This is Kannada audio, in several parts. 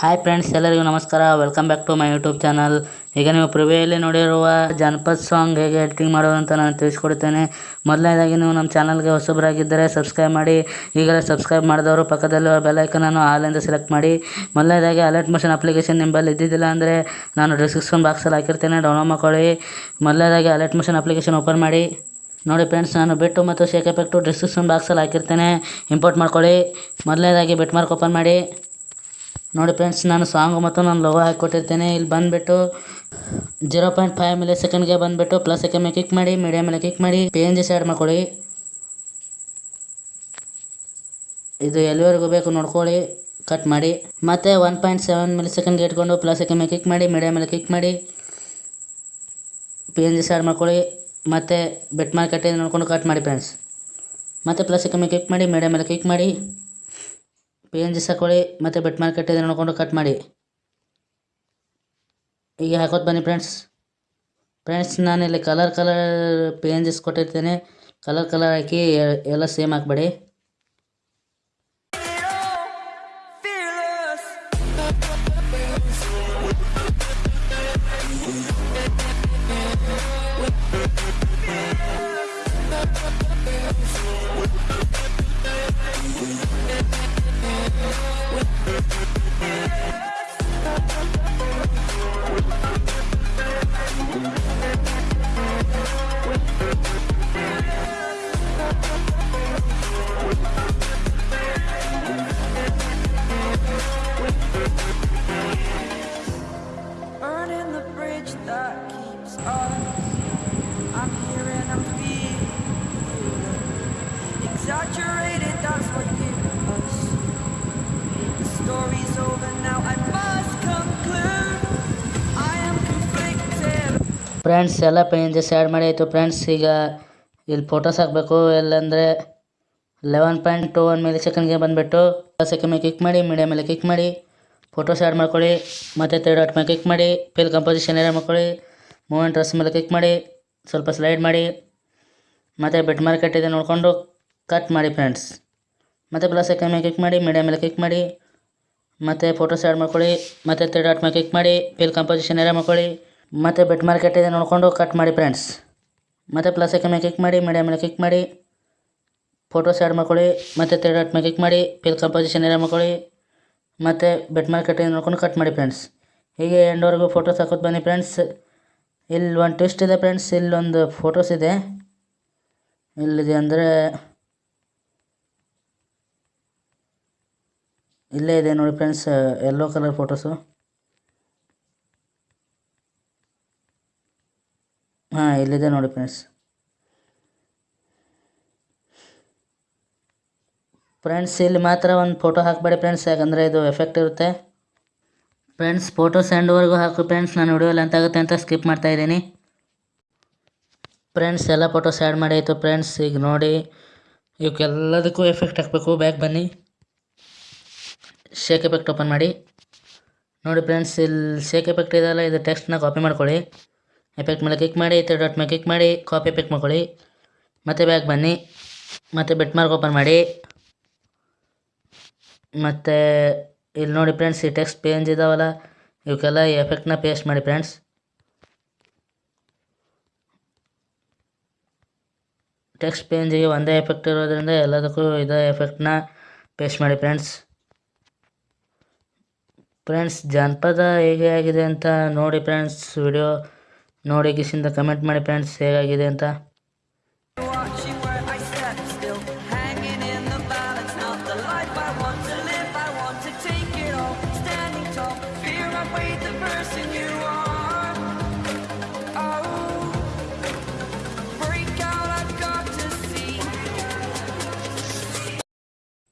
ಹಾಯ್ ಫ್ರೆಂಡ್ಸ್ ಎಲ್ಲರಿಗೂ ನಮಸ್ಕಾರ. Welcome back to my YouTube channel ಈಗ ನೀವು ಪ್ರಿವಿಯಲ್ಲಿ ನೋಡಿರುವ ಜಾನಪದ ಸಾಂಗ್ ಹೇಗೆ ಎಡಿಟಿಂಗ್ ಮಾಡೋದು ಅಂತ ನಾನು ತಿಳಿಸ್ಕೊಡ್ತೇನೆ. ಮೊದಲನೇದಾಗಿ ನೀವು ನಮ್ಮ ಚಾನಲ್ಗೆ ಹೊಸಬರಾಗಿದ್ದರೆ ಸಬ್ಸ್ಕ್ರೈಬ್ ಮಾಡಿ. ಈಗಲೇ ಸಬ್ಸ್ಕ್ರೈಬ್ ಮಾಡಿದವರು ಪಕ್ಕದಲ್ಲಿರುವ ಬೆಲೈಕನನ್ನು ಆಲಿಂದ ಸೆಲೆಕ್ಟ್ ಮಾಡಿ. ಮೊದಲನೇದಾಗಿ ಅಲರ್ಟ್ ಮೋಷನ್ ಅಪ್ಲಿಕೇಶನ್ ನಿಂಬಲ್ಲಿ ಇದ್ದಿದ್ದಿಲ್ಲ ಅಂದರೆ ನಾನು ಡಿಸ್ಕ್ರಿಪ್ಷನ್ ಬಾಕ್ಸಲ್ಲಿ ಹಾಕಿರ್ತೇನೆ ಡೌನ್ಲೋಡ್ ಮಾಡ್ಕೊಳ್ಳಿ. ಮೊದಲನೇದಾಗಿ ಅಲರ್ಟ್ ಮೋಷನ್ ಅಪ್ಲಿಕೇಶನ್ ಓಪನ್ ಮಾಡಿ. ನೋಡಿ ಫ್ರೆಂಡ್ಸ್ ನಾನು ಬೆಟ್ಟು ಮತ್ತು ಶೇಕ್ ಎಫೆಕ್ಟು ಡಿಸ್ಕ್ರಿಪ್ಷನ್ ಬಾಕ್ಸಲ್ಲಿ ಹಾಕಿರ್ತೇನೆ. ಇಂಪೋರ್ಟ್ ಮಾಡ್ಕೊಳ್ಳಿ. ಮೊದಲನೇದಾಗಿ ಬೆಟ್ ಮಾರ್ಕ್ ಓಪನ್ ಮಾಡಿ. ನೋಡಿ ಫ್ರೆಂಡ್ಸ್ ನಾನು ಸಾಂಗ್ ಮತ್ತು ನಾನು ಲೋಗೋ ಹಾಕಿಕೊಟ್ಟಿರ್ತೇನೆ. ಇಲ್ಲಿ ಬಂದುಬಿಟ್ಟು ಜೀರೋ ಪಾಯಿಂಟ್ ಫೈವ್ ಮಿಲಿ ಸೆಕೆಂಡ್ಗೆ ಬಂದುಬಿಟ್ಟು ಪ್ಲಸ್ ಎಕ್ಕೆ ಮೇಲೆ ಕ್ಲಿಕ್ ಮಾಡಿ ಮೀಡಿಯಮ್ ಮೇಲೆ ಕ್ಲಿಕ್ ಮಾಡಿ ಪಿ ಎನ್ ಜಿ ಸೈಡ್ ಮಾಡ್ಕೊಳ್ಳಿ. ಇದು ಎಲ್ಲಿವರೆಗೂ ಬೇಕು ನೋಡ್ಕೊಳ್ಳಿ ಕಟ್ ಮಾಡಿ. ಮತ್ತೆ ಒನ್ ಪಾಯಿಂಟ್ ಸೆವೆನ್ ಮಿಲಿ ಸೆಕೆಂಡ್ಗೆ ಇಟ್ಕೊಂಡು ಪ್ಲಸ್ ಎಕ್ಕೆ ಮೇಲೆ ಕ್ಲಿಕ್ ಮಾಡಿ ಮೀಡಿಯಮ್ ಮೇಲೆ ಕ್ಲಿಕ್ ಮಾಡಿ ಪಿ ಎನ್ ಜಿ ಸೈಡ್ ಮಾಡ್ಕೊಳ್ಳಿ. ಮತ್ತು ಬೆಟ್ ಮಾರ್ಕೆಟ್ ನೋಡ್ಕೊಂಡು ಕಟ್ ಮಾಡಿ ಫ್ರೆಂಡ್ಸ್ ಮತ್ತು ಪ್ಲಸ್ ಎಕ್ಕೆ ಮೇಲೆ ಕ್ಲಿಕ್ ಮಾಡಿ ಮೀಡಿಯಮ್ ಮೇಲೆ ಕ್ಲಿಕ್ ಮಾಡಿ. ಪಿ ಎನ್ ಜಿ ಹಾಕೊಳ್ಳಿ ಮತ್ತು ಬೆಟ್ ಮಾರ್ಕೆಟ್ ಇದೆ ನೋಡಿಕೊಂಡು ಕಟ್ ಮಾಡಿ. ಈಗ ಹಾಕೋದು ಬನ್ನಿ ಫ್ರೆಂಡ್ಸ್ ಫ್ರೆಂಡ್ಸ್ ನಾನು ಇಲ್ಲಿ colour colour P N Gs ಕೊಟ್ಟಿರ್ತೇನೆ. Colour colour ಹಾಕಿ ಎಲ್ಲ ಸೇಮ್ ಹಾಕ್ಬೇಡಿ. ಫ್ರೆಂಡ್ಸ್ ಎಲ್ಲ ಪಿ ಎನ್ ಜಿಸ್ ಆ್ಯಡ್ ಮಾಡಿ ಆಯಿತು ಫ್ರೆಂಡ್ಸ್ ಈಗ ಇಲ್ಲಿ ಫೋಟೋಸ್ ಹಾಕಬೇಕು. ಎಲ್ಲಂದರೆ eleven point two one milli ಸೆಕೆಂಡ್ಗೆ ಬಂದುಬಿಟ್ಟು ಸೆಕೆಂಡ್ ಮೇಲೆ ಕ್ಲಿಕ್ ಮಾಡಿ ಮೀಡಿಯಮ್ ಮೇಲೆ ಕ್ಲಿಕ್ ಮಾಡಿ ಫೋಟೋಸ್ ಆ್ಯಡ್ ಮಾಡ್ಕೊಳ್ಳಿ. ಮತ್ತು ತರ್ಡ್ ಡಾಟ್ ಮೇಲೆ ಕ್ಲಿಕ್ ಮಾಡಿ ಫಿಲ್ ಕಂಪೋಸಿಷನ್ ಏರಿಯಾ ಮಾಡ್ಕೊಳ್ಳಿ. ಮೂಮೆಂಟ್ ಡ್ರೆಸ್ ಮೇಲೆ ಕ್ಲಿಕ್ ಮಾಡಿ, ಸ್ವಲ್ಪ ಸ್ಲೈಡ್ ಮಾಡಿ. ಮತ್ತು ಬೆಟ್ ಮಾರ್ಕೆಟ್ ಇದೆ ನೋಡಿಕೊಂಡು ಕಟ್ ಮಾಡಿ ಫ್ರೆಂಡ್ಸ್ ಮತ್ತು ಪ್ಲಸ್ ಸೆಕೆಂಡ್ ಮೇಲೆ ಕ್ಲಿಕ್ ಮಾಡಿ ಮೀಡಿಯಮ್ ಮೇಲೆ ಕ್ಲಿಕ್ ಮಾಡಿ. ಮತ್ತು ಫೋಟೋಸ್ ಆ್ಯಡ್ ಮಾಡ್ಕೊಳ್ಳಿ. ಮತ್ತು ತರ್ಡ್ ಡಾಟ್ ಮೇಲೆ ಕ್ಲಿಕ್ ಮಾಡಿ ಫಿಲ್ ಕಂಪೋಸಿಷನ್ ಏರಿಯಾ ಮಾಡ್ಕೊಳ್ಳಿ. ಮತ್ತು ಬೆಟ್ ಮಾರ್ಕೆಟ್ ಇದೆ ನೋಡಿಕೊಂಡು ಕಟ್ ಮಾಡಿ ಫ್ರೆಂಡ್ಸ್ ಮತ್ತು ಪ್ಲಸ್ ಸೆಕೆಂಡ್ ಮೇಲೆ ಕ್ಲಿಕ್ ಮಾಡಿ ಮೀಡಿಯಾ ಮೇಲೆ ಕ್ಲಿಕ್ ಮಾಡಿ ಫೋಟೋಸ್ ಆ್ಯಡ್ ಮಾಡ್ಕೊಳ್ಳಿ, ಮತ್ತು ತ್ರೀ ಡಾಟ್ ಮೇಲೆ ಕ್ಲಿಕ್ ಮಾಡಿ ಪಿಲ್ ಕಂಪೋಸಿಷನ್ ಏರಿಯಾ ಮಾಡ್ಕೊಳ್ಳಿ, ಮತ್ತು ಬೆಟ್ ಮಾರ್ಕೆಟ್ ನೋಡ್ಕೊಂಡು ಕಟ್ ಮಾಡಿ ಫ್ರೆಂಡ್ಸ್ ಹೀಗೆ ಎಂಡ್ವರೆಗೂ ಫೋಟೋಸ್ ಹಾಕೋದು ಬನ್ನಿ ಫ್ರೆಂಡ್ಸ್ ಇಲ್ಲಿ ಒಂದು ಟ್ವಿಸ್ಟ್ ಇದೆ ಫ್ರೆಂಡ್ಸ್ ಇಲ್ಲೊಂದು ಫೋಟೋಸ್ ಇದೆ. ಇಲ್ಲಿದೆ ಅಂದರೆ ಇಲ್ಲೇ ಇದೆ ನೋಡಿ ಫ್ರೆಂಡ್ಸ್ ಎಲ್ಲೋ ಕಲರ್ ಫೋಟೋಸು ಹಾಂ, ಇಲ್ಲಿದೆ ನೋಡಿ ಫ್ರೆಂಡ್ಸ್ ಫ್ರೆಂಡ್ಸ್ ಇಲ್ಲಿ ಮಾತ್ರ ಒಂದು ಫೋಟೋ ಹಾಕಬೇಡಿ ಫ್ರೆಂಡ್ಸ್ ಯಾಕಂದರೆ ಇದು ಎಫೆಕ್ಟ್ ಇರುತ್ತೆ. ಫ್ರೆಂಡ್ಸ್ ಫೋಟೋ ಸ್ಯಾಂಡ್ವರೆಗೂ ಹಾಕು ಫ್ರೆಂಡ್ಸ್ ನಾನು ವಿಡಿಯೋ ಲೆಂತ್ ಆಗುತ್ತೆ ಅಂತ ಸ್ಕಿಪ್ ಮಾಡ್ತಾ ಇದ್ದೀನಿ. ಫ್ರೆಂಡ್ಸ್ ಎಲ್ಲ ಫೋಟೋಸ್ ಆ್ಯಡ್ ಮಾಡಿ ಆಯಿತು ಫ್ರೆಂಡ್ಸ್ ಈಗ ನೋಡಿ, ಇವಕ್ಕೆಲ್ಲದಕ್ಕೂ ಎಫೆಕ್ಟ್ ಹಾಕಬೇಕು ಬ್ಯಾಕ್ ಬನ್ನಿ. ಶೇಕ್ ಎಫೆಕ್ಟ್ ಓಪನ್ ಮಾಡಿ. ನೋಡಿ ಫ್ರೆಂಡ್ಸ್ ಇಲ್ಲಿ ಶೇಕ್ ಎಫೆಕ್ಟ್ ಇದೆಯಲ್ಲ, ಇದು ಟೆಕ್ಸ್ಟ್ನ ಕಾಪಿ ಮಾಡ್ಕೊಳ್ಳಿ. ಎಫೆಕ್ಟ್ ಮೇಲೆ ಕ್ಲಿಕ್ ಮಾಡಿ ತ್ರೀ ಡಾಟ್ ಮೇಲೆ ಕ್ಲಿಕ್ ಮಾಡಿ ಕಾಪಿ ಎಫೆಕ್ಟ್ ಮಾಡ್ಕೊಳ್ಳಿ ಮತ್ತೆ ಬ್ಯಾಗ್ ಬನ್ನಿ ಮತ್ತು ಬೆಟ್ ಮಾರ್ಕ್ ಓಪನ್ ಮಾಡಿ ಮತ್ತು ಇಲ್ಲಿ ನೋಡಿ ಫ್ರೆಂಡ್ಸ್ ಈ ಟೆಕ್ಸ್ಟ್ ಪೇಂಜ್ ಇದಾವಲ್ಲ ಇವಕ್ಕೆಲ್ಲ ಈ ಎಫೆಕ್ಟ್ನ ಪೇಸ್ಟ್ ಮಾಡಿ ಫ್ರೆಂಡ್ಸ್ ಟೆಕ್ಸ್ಟ್ ಪೇಂಜಿಗೆ ಒಂದೇ ಎಫೆಕ್ಟ್ ಇರೋದ್ರಿಂದ ಎಲ್ಲದಕ್ಕೂ ಇದೇ ಎಫೆಕ್ಟ್ನ ಪೇಸ್ಟ್ ಮಾಡಿ ಫ್ರೆಂಡ್ಸ್ ಫ್ರೆಂಡ್ಸ್ ಜಾನಪದ ಹೇಗೆ ಆಗಿದೆ ಅಂತ ನೋಡಿ ಫ್ರೆಂಡ್ಸ್ ವಿಡಿಯೋ नोड़ कि कमेंट मे फ्रेंड्स हेगे अंत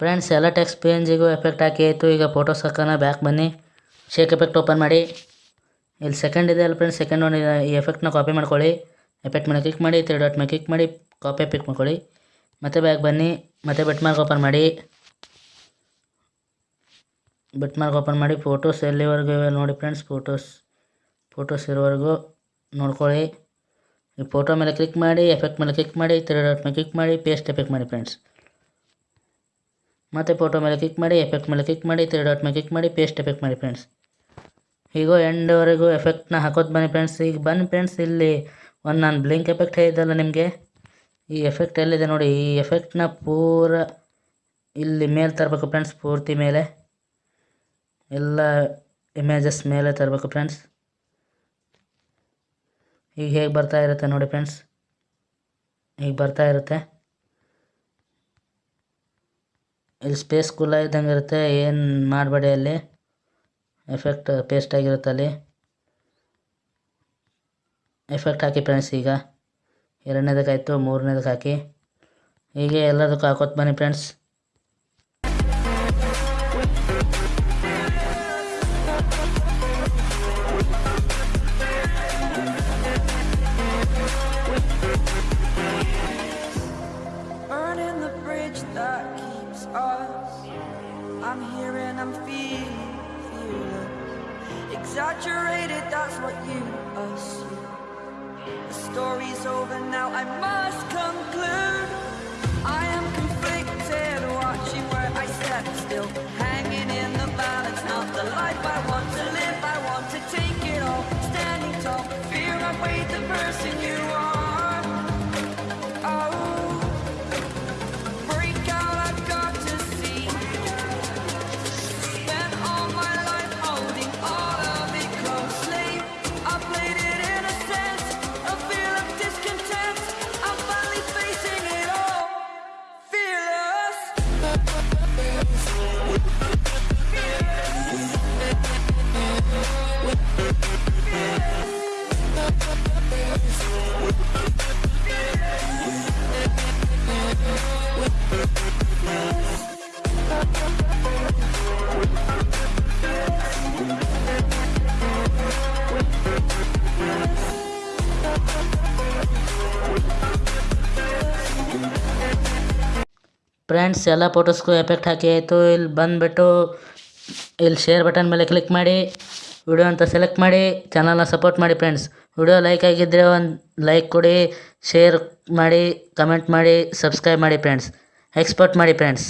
फ्रेंड्स एला टेक्स एफेक्ट हाकि फ़ोटो सकना बैक बनी शेक एफेक्ट ओपन ಇಲ್ಲಿ ಸೆಕೆಂಡ್ ಇದೆ ಅಲ್ಲ ಫ್ರೆಂಡ್ಸ್ ಸೆಕೆಂಡ್ ಒನ್ ಈ ಎಫೆಕ್ಟ್ನ ಕಾಪಿ ಮಾಡ್ಕೊಳ್ಳಿ. ಎಫೆಕ್ಟ್ ಮೇಲೆ ಕ್ಲಿಕ್ ಮಾಡಿ ತ್ರೀ ಡಾಟ್ ಮೇಲೆ ಕ್ಲಿಕ್ ಮಾಡಿ ಕಾಪಿ ಪಿಕ್ ಮಾಡ್ಕೊಳ್ಳಿ. ಮತ್ತೆ ಬ್ಯಾಗ್ ಬನ್ನಿ, ಮತ್ತೆ ಬೆಟ್ ಮಾರ್ಕ್ ಓಪನ್ ಮಾಡಿ. ಬೆಟ್ ಮಾರ್ಕ್ ಓಪನ್ ಮಾಡಿ ಫೋಟೋಸ್ ಎಲ್ಲಿವರೆಗೂ ಇವೆ ನೋಡಿ ಫ್ರೆಂಡ್ಸ್ ಫೋಟೋಸ್ ಫೋಟೋಸ್ ಇರೋವರೆಗೂ ನೋಡ್ಕೊಳ್ಳಿ. ಈ ಫೋಟೋ ಮೇಲೆ ಕ್ಲಿಕ್ ಮಾಡಿ ಎಫೆಕ್ಟ್ ಮೇಲೆ ಕ್ಲಿಕ್ ಮಾಡಿ ತ್ರೀ ಡಾಟ್ ಮೇಲೆ ಕ್ಲಿಕ್ ಮಾಡಿ ಪೇಸ್ಟ್ ಎಫೆಕ್ಟ್ ಮಾಡಿ ಫ್ರೆಂಡ್ಸ್ ಮತ್ತೆ ಫೋಟೋ ಮೇಲೆ ಕ್ಲಿಕ್ ಮಾಡಿ ಎಫೆಕ್ಟ್ ಮೇಲೆ ಕ್ಲಿಕ್ ಮಾಡಿ ತ್ರೀ ಡಾಟ್ ಮೇಲೆ ಕ್ಲಿಕ್ ಮಾಡಿ ಪೇಸ್ಟ್ ಎಫೆಕ್ಟ್ ಮಾಡಿ ಫ್ರೆಂಡ್ಸ್ ಹೀಗೋ ಎಂಡ್ವರೆಗೂ ಎಫೆಕ್ಟ್ನ ಹಾಕೋದು ಬನ್ನಿ ಫ್ರೆಂಡ್ಸ್ ಈಗ ಬನ್ನಿ ಫ್ರೆಂಡ್ಸ್ ಇಲ್ಲಿ ಒಂದು ನಾನು ಬ್ಲಿಂಕ್ ಎಫೆಕ್ಟ್ ಹೇಳಿದ್ದಲ್ಲ ನಿಮಗೆ? ಈ ಎಫೆಕ್ಟ್ ಎಲ್ಲಿದೆ ನೋಡಿ, ಈ ಎಫೆಕ್ಟ್ನ ಪೂರ ಇಲ್ಲಿ ಮೇಲೆ ತರಬೇಕು ಫ್ರೆಂಡ್ಸ್ ಪೂರ್ತಿ ಮೇಲೆ. ಎಲ್ಲ ಇಮೇಜಸ್ ಮೇಲೆ ತರಬೇಕು ಫ್ರೆಂಡ್ಸ್ ಈಗ ಹೇಗೆ ಬರ್ತಾ ಇರುತ್ತೆ ನೋಡಿ ಫ್ರೆಂಡ್ಸ್ ಈಗ ಬರ್ತಾ ಇರುತ್ತೆ. ಇಲ್ಲಿ ಸ್ಪೇಸ್ ಕುಲ್ಲ ಇದ್ದಂಗೆ ಇರುತ್ತೆ, ಏನು ಮಾಡಬೇಡಿ ಅಲ್ಲಿ? ಎಫೆಕ್ಟ್ ಪೇಸ್ಟ್ ಆಗಿರುತ್ತೆ ಅಲ್ಲಿ ಎಫೆಕ್ಟ್ ಹಾಕಿ ಫ್ರೆಂಡ್ಸ್ ಈಗ ಎರಡನೇದಕ್ಕೆ ಆಯಿತು, ಮೂರನೇದಕ್ಕೆ ಹಾಕಿ ಹೀಗೆ ಎಲ್ಲದಕ್ಕೂ ಹಾಕೋತ್ ಬನ್ನಿ friends. I'm here and I'm feeling. Exaggerated, that's what you assume. The story's over now, I must conclude. I am conflicted, watching where I step still. Hanging friends, ಎಲ್ಲ ಫೋಟೋಸ್ಗೂ ಎಫೆಕ್ಟ್ ಹಾಕಿ ಆಯಿತು. ಇಲ್ಲಿ ಬಂದುಬಿಟ್ಟು ಇಲ್ಲಿ ಶೇರ್ ಬಟನ್ ಮೇಲೆ ಕ್ಲಿಕ್ ಮಾಡಿ, ವಿಡಿಯೋ ಅಂತ ಸೆಲೆಕ್ಟ್ ಮಾಡಿ, ಚಾನಲ್ನ ಸಪೋರ್ಟ್ ಮಾಡಿ ಫ್ರೆಂಡ್ಸ್. ವಿಡಿಯೋ ಲೈಕ್ ಆಗಿದ್ದರೆ ಒಂದು ಲೈಕ್ ಕೊಡಿ, ಶೇರ್ ಮಾಡಿ, ಕಮೆಂಟ್ ಮಾಡಿ, ಸಬ್ಸ್ಕ್ರೈಬ್ ಮಾಡಿ ಫ್ರೆಂಡ್ಸ್. ಎಕ್ಸ್ಪೋರ್ಟ್ ಮಾಡಿ ಫ್ರೆಂಡ್ಸ್.